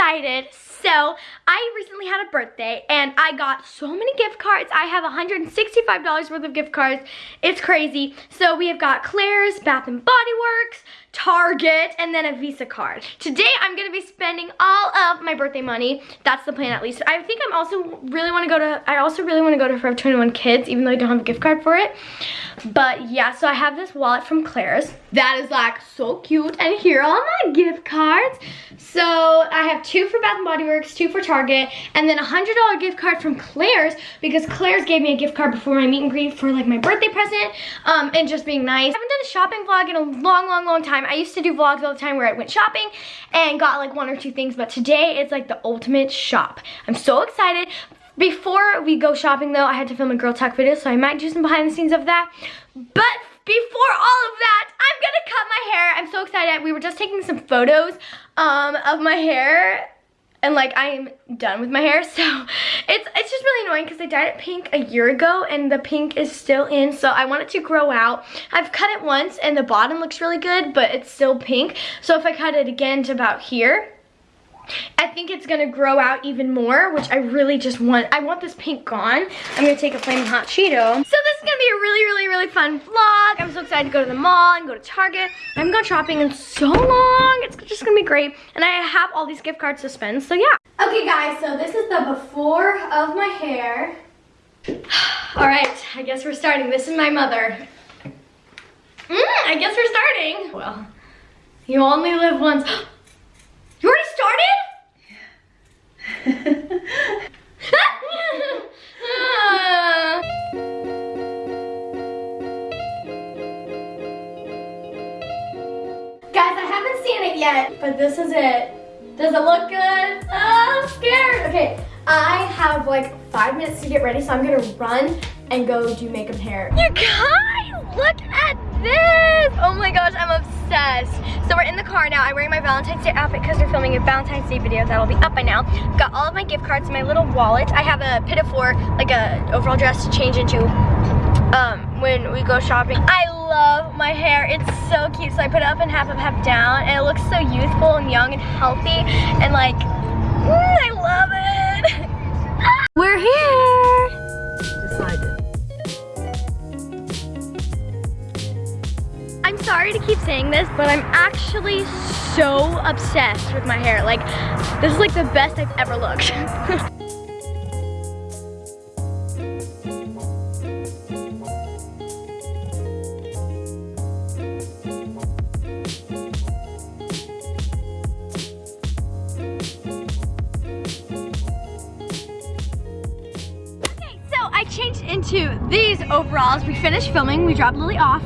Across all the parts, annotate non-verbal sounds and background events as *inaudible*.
excited. So I recently had a birthday and I got so many gift cards. I have $165 worth of gift cards. It's crazy. So we have got Claire's, Bath and Body Works, Target, and then a Visa card. Today I'm gonna be spending all of my birthday money. That's the plan at least. I think I'm also really wanna go to, I also really wanna go to Forever 21 Kids, even though I don't have a gift card for it. But yeah, so I have this wallet from Claire's. That is like so cute. And here are my gift cards. So I have two for Bath & Body Works, two for Target, and then a $100 gift card from Claire's because Claire's gave me a gift card before my meet and greet for like my birthday present um, and just being nice. I haven't done a shopping vlog in a long, long, long time. I used to do vlogs all the time where I went shopping and got like one or two things, but today it's like the ultimate shop. I'm so excited. Before we go shopping though, I had to film a girl talk video, so I might do some behind the scenes of that. But before all of that, I'm gonna cut my hair. I'm so excited. We were just taking some photos um, of my hair and like I am done with my hair *laughs* so it's it's just really annoying because I dyed it pink a year ago and the pink is still in so I want it to grow out. I've cut it once and the bottom looks really good but it's still pink. So if I cut it again to about here I think it's gonna grow out even more, which I really just want. I want this pink gone. I'm gonna take a Flaming Hot Cheeto. So this is gonna be a really, really, really fun vlog. I'm so excited to go to the mall and go to Target. I haven't gone shopping in so long. It's just gonna be great. And I have all these gift cards to spend, so yeah. Okay guys, so this is the before of my hair. *sighs* all right, I guess we're starting. This is my mother. Mm, I guess we're starting. Well, you only live once. *gasps* You already started? Guys, I haven't seen it yet, but this is it. Does it look good? Oh, I'm scared. Okay, I have like five minutes to get ready, so I'm gonna run and go do makeup hair. You guys, look at this. Oh my gosh, I'm obsessed. So we're in the car now. I'm wearing my Valentine's Day outfit because we're filming a Valentine's Day video that'll be up by now. Got all of my gift cards in my little wallet. I have a Pinafore, like a overall dress to change into um, when we go shopping. I love my hair. It's so cute. So I put it up and half up, half down. And it looks so youthful and young and healthy. And like, mm, I love it. *laughs* we're here. Keep saying this, but I'm actually so obsessed with my hair. Like, this is like the best I've ever looked. *laughs* okay, so I changed into these overalls. We finished filming, we dropped Lily off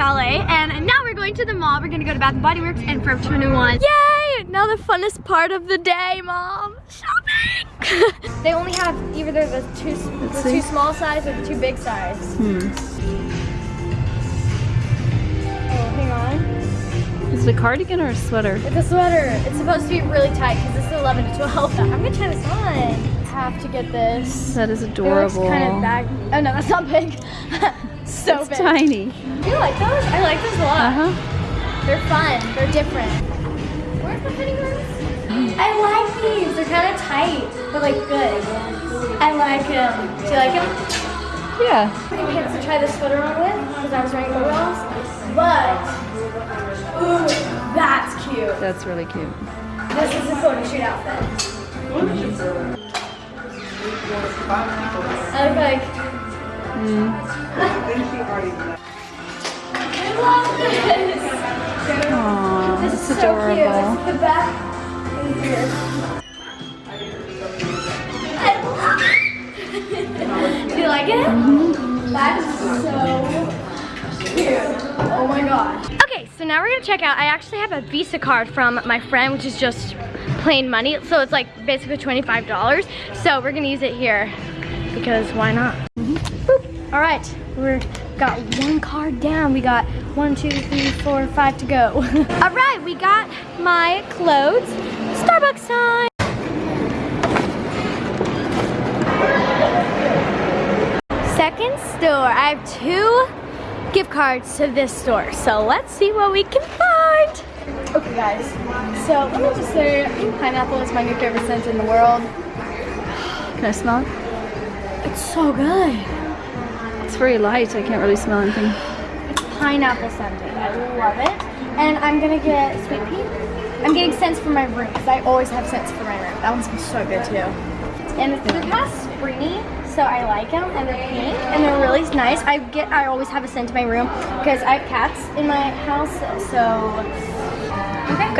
ballet and now we're going to the mall. We're gonna go to Bath & Body Works and Forever 21. Yay! Now the funnest part of the day, mom. Shopping! *laughs* they only have either the two, the two small size or the two big size. Hmm. Oh, hang on. Is it a cardigan or a sweater? It's a sweater. It's supposed to be really tight because this is 11 to 12. *laughs* I'm gonna try this on. Have to get this. That is It adorable. looks kind of bag. Oh no, *laughs* that's not big. so it's big. tiny. Do you like those? I like those a lot. Uh-huh. They're fun. They're different. Where's the? I like these. They're kind of tight, but like good. I like them. Do you like them? Yeah. I didn't get to try this sweater on with because I was wearing overalls. But, ooh, that's cute. That's really cute. This is a photo shoot outfit. I look like, Mm. I love this. Aww, This it's is so cute. adorable. Is the back. Do you like it? That's so cute. Oh my gosh. Okay, so now we're gonna check out. I actually have a Visa card from my friend, which is just plain money. So it's like basically $25. So we're gonna use it here because why not? Mm-hmm. Boop. All right, we're got one card down. We got one, two, three, four, five to go. *laughs* All right, we got my clothes. Starbucks time. Second store. I have two gift cards to this store. So let's see what we can find. Okay guys, so let me just say, I think pineapple is my new favorite scent in the world. Can I smell it? It's so good. It's very light. I can't really smell anything. It's pineapple scented. I love it. And I'm gonna get sweet pea. I'm getting scents for my room because I always have scents for my room. That one smells so good too. And they're kind of springy, so I like them. And they're pink and they're really nice. I get, I always have a scent in my room because I have cats in my house. So.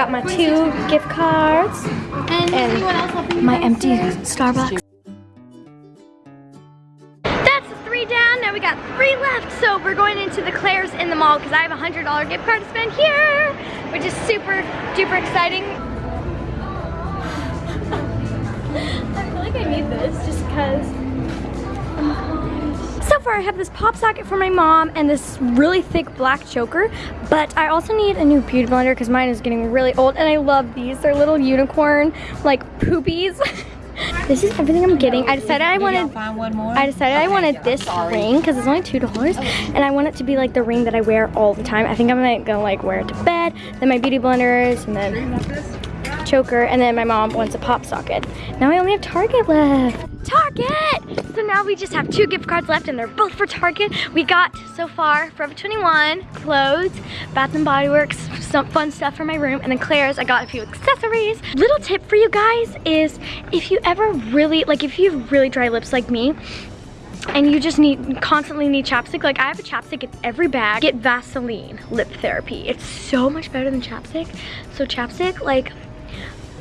Got my two gift cards And, else my empty Starbucks. That's three down. Now we got three left. So we're going into the Claire's in the mall because I have a hundred dollar gift card to spend here, which is super duper exciting. *laughs* I feel like I need this just because. Far I have this pop socket for my mom and this really thick black choker, but I also need a new beauty blender because mine is getting really old and I love these. They're little unicorn like poopies. *laughs* this is everything I'm getting. I decided I wanted Find one more. I decided I wanted this ring because it's only two dollars, and I want it to be like the ring that I wear all the time. I think I'm gonna like wear it to bed, then my beauty blenders, and then choker, and then my mom wants a pop socket. Now I only have Target left. Target! So now we just have two gift cards left, and they're both for Target. We got so far Forever 21 clothes, Bath and Body Works, some fun stuff for my room, and then Claire's. I got a few accessories. Little tip for you guys is if you ever really like if you have really dry lips like me and you just need constantly need chapstick like i have a chapstick in every bag get vaseline lip therapy it's so much better than chapstick so chapstick like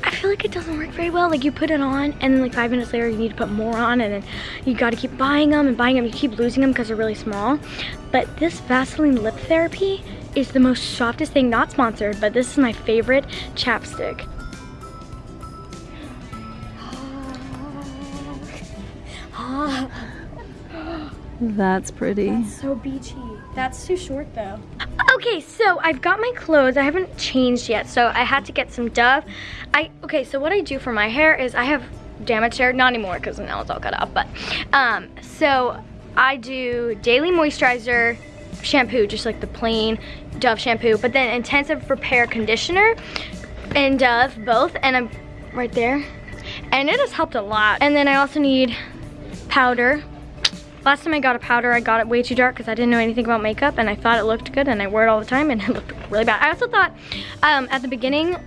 I feel like it doesn't work very well. Like you put it on and then like five minutes later you need to put more on and then you gotta keep buying them and buying them. You keep losing them because they're really small. But this Vaseline lip therapy is the most softest thing, not sponsored, but this is my favorite chapstick. That's pretty. So beachy. That's too short though. Okay, so I've got my clothes. I haven't changed yet, so I had to get some Dove. I okay, so what I do for my hair is I have damaged hair, not anymore because now it's all cut off, but um, so I do daily moisturizer shampoo, just like the plain Dove shampoo, but then intensive repair conditioner and Dove both, and I'm right there. And it has helped a lot. And then I also need powder Last time I got a powder, I got it way too dark because I didn't know anything about makeup and I thought it looked good and I wear it all the time and *laughs* it looked really bad. I also thought um, at the beginning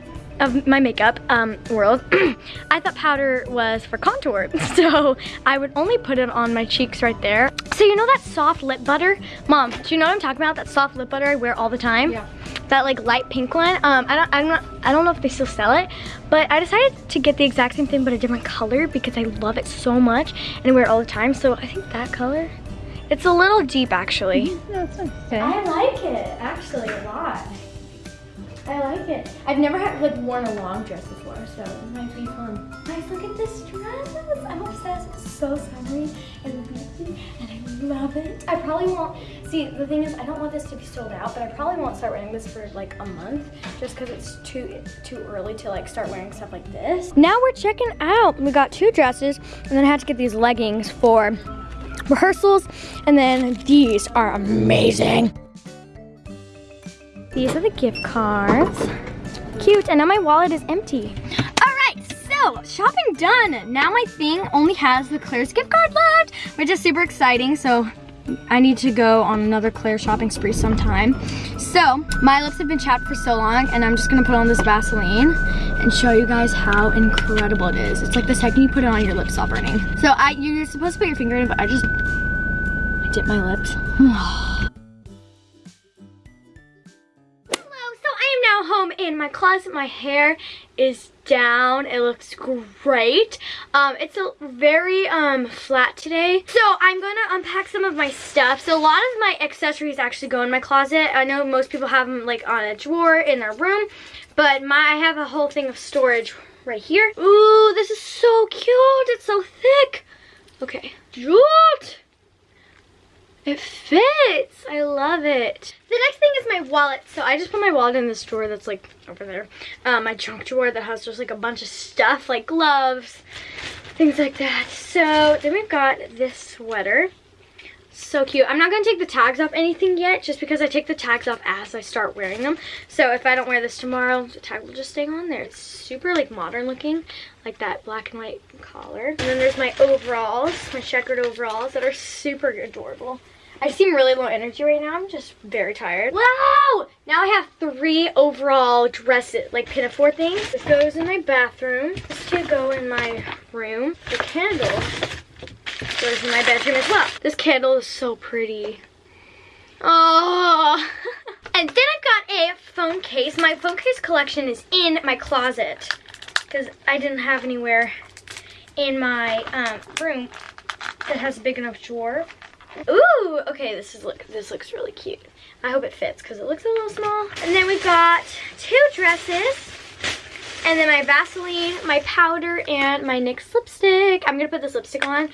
of my makeup um, world, *clears throat* I thought powder was for contour. *laughs* So I would only put it on my cheeks right there. So you know that soft lip butter? Mom, do you know what I'm talking about? That soft lip butter I wear all the time? Yeah. That like light pink one. Um, I don't, I'm not, I don't know if they still sell it, but I decided to get the exact same thing but a different color because I love it so much and I wear it all the time. So I think that color, it's a little deep actually. That's okay. I like it actually a lot. I like it. I've never had like worn a long dress before, so it might be fun. Guys, look at this dress. I'm obsessed. It's so summery and beachy, and I love it. I probably won't. See, the thing is, I don't want this to be sold out, but I probably won't start wearing this for like a month, just because it's too too early to like start wearing stuff like this. Now we're checking out. We got two dresses, and then I had to get these leggings for rehearsals, and then these are amazing. These are the gift cards. Cute, and now my wallet is empty. All right, so shopping done. Now my thing only has the Claire's gift card left, which is super exciting. So I need to go on another Claire shopping spree sometime. So my lips have been chapped for so long, and I'm just gonna put on this Vaseline and show you guys how incredible it is. It's like the second you put it on, your lips stop burning. So I, you're supposed to put your finger in, but I just, I dip my lips. *sighs* *sighs* my closet. My hair is down. It looks great. Um, it's a very um, flat today. So I'm going to unpack some of my stuff. So a lot of my accessories actually go in my closet. I know most people have them like on a drawer in their room, but my I have a whole thing of storage right here. Ooh, this is so cute. It's so thick. Okay. Cute. It fits. I love it. The next thing is my wallet. So I just put my wallet in this drawer that's like over there. Um, my junk drawer that has just like a bunch of stuff like gloves, things like that. So then we've got this sweater. So cute. I'm not going to take the tags off anything yet, just because I take the tags off as I start wearing them. So if I don't wear this tomorrow, the tag will just stay on there. It's super like modern looking, like that black and white collar. And then there's my overalls, my checkered overalls that are super adorable. I seem really low energy right now. I'm just very tired. Wow! Now I have three overall dresses, like pinafore things. This goes in my bathroom. This two go in my room. The candle goes in my bedroom as well. This candle is so pretty. Oh! *laughs* and then I've got a phone case. My phone case collection is in my closet because I didn't have anywhere in my um, room that has a big enough drawer. Ooh, okay, this is look this looks really cute. I hope it fits because it looks a little small. And then we've got two dresses. And then my Vaseline, my powder, and my NYX lipstick. I'm gonna put this lipstick on.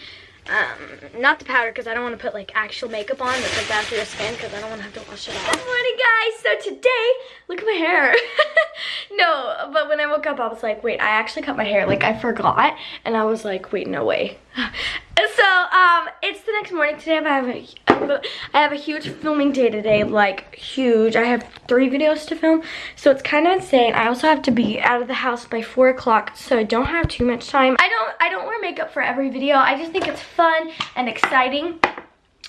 Um, not the powder because I don't want to put like actual makeup on that's like for your skin because I don't want to have to wash it off. Good morning guys! So today, look at my hair. *laughs* no, but when I woke up I was like, wait, I actually cut my hair. Like I forgot and I was like, wait, no way. *laughs* so um it's the next morning today i have a *laughs* i have a huge filming day today like huge. I have three videos to film so it's kind of insane. I also have to be out of the house by four o'clock so i don't have too much time. I don't i don't wear makeup for every video. I just think it's fun and exciting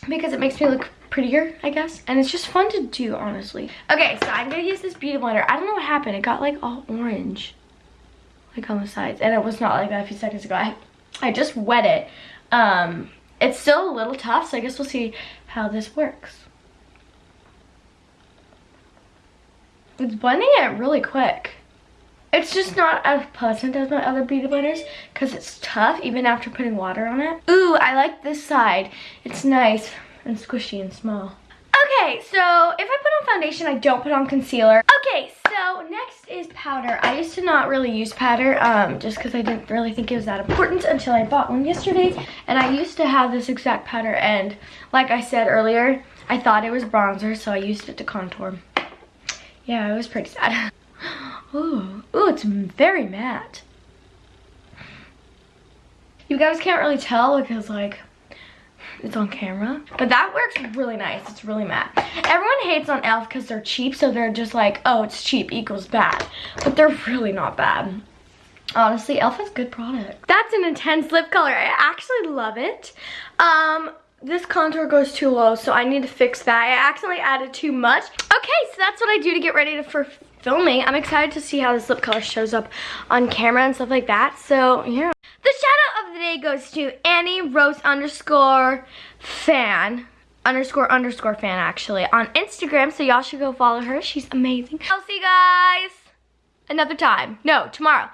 because it makes me look prettier i guess and it's just fun to do honestly. Okay so i'm gonna use this beauty blender. I don't know what happened. It got like all orange like on the sides and it was not like that a few seconds ago. I i just wet it. Um, it's still a little tough, so I guess we'll see how this works. It's blending it really quick. It's just not as pleasant as my other beauty blenders because it's tough even after putting water on it. Ooh, I like this side. It's nice and squishy and small. Okay, so if I put on foundation, I don't put on concealer. Okay, so next is powder. I used to not really use powder um, just because I didn't really think it was that important until I bought one yesterday. And I used to have this exact powder and like I said earlier, I thought it was bronzer, so I used it to contour. Yeah, it was pretty sad. *laughs* ooh, ooh, it's very matte. You guys can't really tell because like it's on camera. But that works really nice. It's really matte. Everyone hates on e.l.f. because they're cheap, so they're just like, oh, it's cheap equals bad. But they're really not bad. Honestly, e.l.f. has good product. That's an intense lip color. I actually love it. Um, this contour goes too low, so I need to fix that. I accidentally added too much. Okay, so that's what I do to get ready to, for filming. I'm excited to see how this lip color shows up on camera and stuff like that. So, yeah. The shout out of the day goes to Annie Rose underscore fan underscore underscore fan actually on Instagram. So y'all should go follow her. She's amazing. I'll see you guys another time. No, tomorrow.